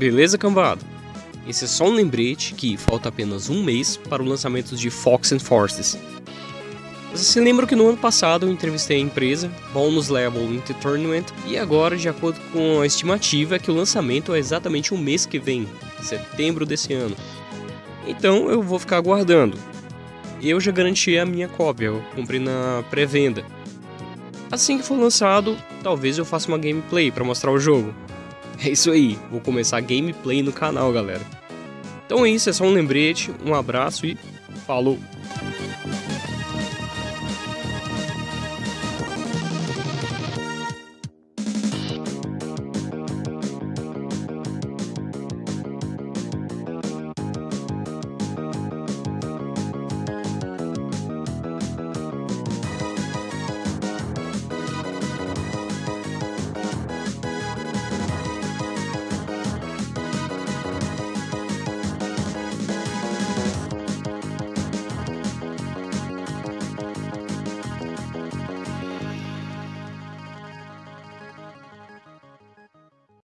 Beleza, cambada? Esse é só um lembrete que falta apenas um mês para o lançamento de Fox and Forces. Vocês se lembram que no ano passado eu entrevistei a empresa, Bonus Level Into Tournament, e agora, de acordo com a estimativa, é que o lançamento é exatamente um mês que vem, setembro desse ano. Então eu vou ficar aguardando. Eu já garanti a minha cópia, eu comprei na pré-venda. Assim que for lançado, talvez eu faça uma gameplay para mostrar o jogo. É isso aí, vou começar gameplay no canal, galera. Então é isso, é só um lembrete, um abraço e falou!